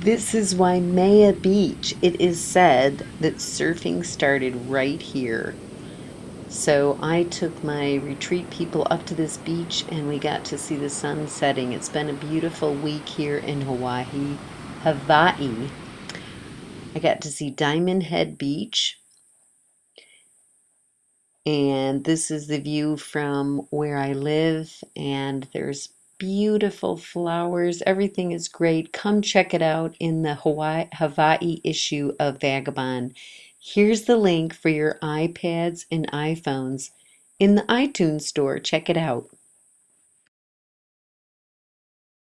This is why Waimea Beach. It is said that surfing started right here. So I took my retreat people up to this beach and we got to see the sun setting. It's been a beautiful week here in Hawaii, Hawaii. I got to see Diamond Head Beach. And this is the view from where I live and there's beautiful flowers. Everything is great. Come check it out in the Hawaii, Hawaii issue of Vagabond. Here's the link for your iPads and iPhones in the iTunes store. Check it out.